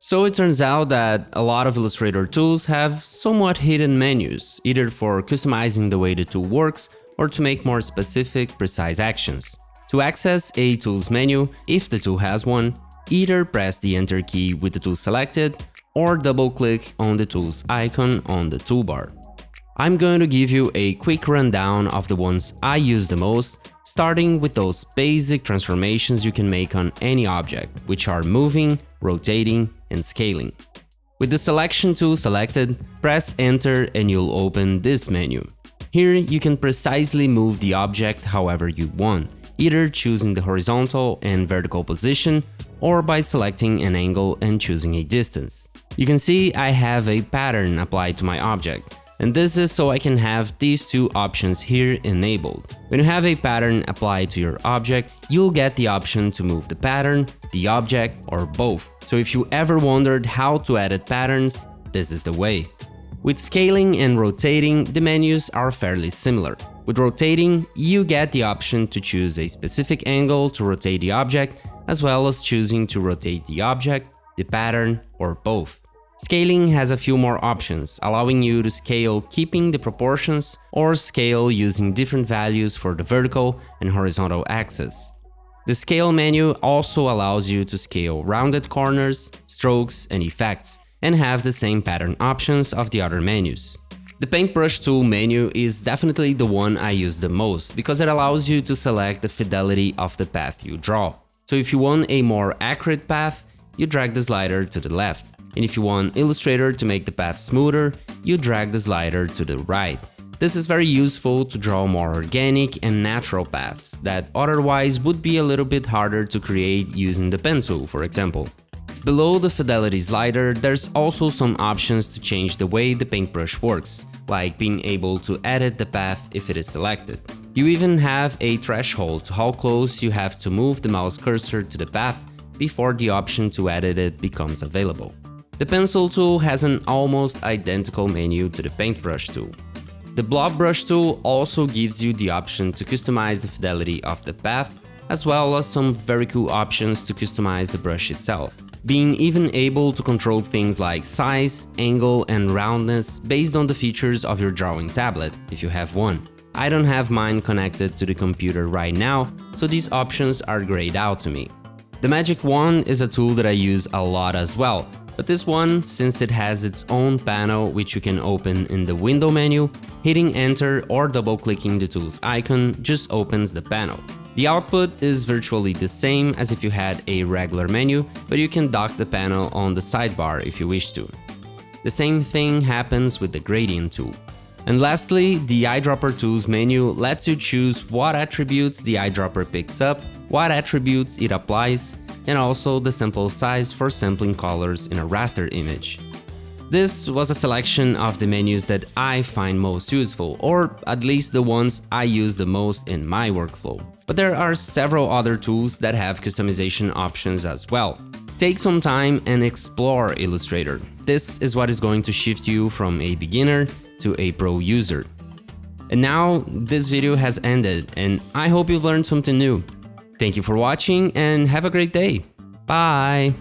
So it turns out that a lot of Illustrator tools have somewhat hidden menus, either for customizing the way the tool works or to make more specific, precise actions. To access a tool's menu, if the tool has one, either press the Enter key with the tool selected or double-click on the tool's icon on the toolbar. I'm going to give you a quick rundown of the ones I use the most, starting with those basic transformations you can make on any object, which are moving, rotating, and scaling. With the selection tool selected, press enter and you'll open this menu. Here you can precisely move the object however you want, either choosing the horizontal and vertical position or by selecting an angle and choosing a distance. You can see I have a pattern applied to my object, and this is so I can have these two options here enabled. When you have a pattern applied to your object, you'll get the option to move the pattern, the object, or both. So if you ever wondered how to edit patterns, this is the way. With scaling and rotating, the menus are fairly similar. With rotating, you get the option to choose a specific angle to rotate the object, as well as choosing to rotate the object, the pattern, or both. Scaling has a few more options, allowing you to scale keeping the proportions or scale using different values for the vertical and horizontal axis. The Scale menu also allows you to scale rounded corners, strokes, and effects, and have the same pattern options of the other menus. The Paintbrush tool menu is definitely the one I use the most because it allows you to select the fidelity of the path you draw. So if you want a more accurate path, you drag the slider to the left. And if you want Illustrator to make the path smoother, you drag the slider to the right. This is very useful to draw more organic and natural paths that otherwise would be a little bit harder to create using the pen tool, for example. Below the fidelity slider, there's also some options to change the way the paintbrush works, like being able to edit the path if it is selected. You even have a threshold to how close you have to move the mouse cursor to the path before the option to edit it becomes available. The pencil tool has an almost identical menu to the paintbrush tool. The blob brush tool also gives you the option to customize the fidelity of the path, as well as some very cool options to customize the brush itself, being even able to control things like size, angle and roundness based on the features of your drawing tablet, if you have one. I don't have mine connected to the computer right now, so these options are grayed out to me. The Magic Wand is a tool that I use a lot as well, but this one, since it has its own panel which you can open in the window menu, hitting enter or double clicking the tool's icon just opens the panel. The output is virtually the same as if you had a regular menu, but you can dock the panel on the sidebar if you wish to. The same thing happens with the gradient tool. And lastly, the eyedropper tools menu lets you choose what attributes the eyedropper picks up, what attributes it applies, and also the sample size for sampling colors in a raster image. This was a selection of the menus that I find most useful, or at least the ones I use the most in my workflow. But there are several other tools that have customization options as well. Take some time and explore Illustrator. This is what is going to shift you from a beginner to a pro user. And now this video has ended and I hope you've learned something new. Thank you for watching and have a great day. Bye!